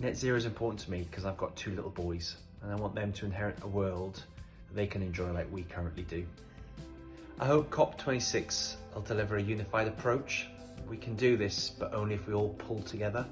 Net zero is important to me because I've got two little boys and I want them to inherit a world that they can enjoy like we currently do. I hope COP26 will deliver a unified approach. We can do this, but only if we all pull together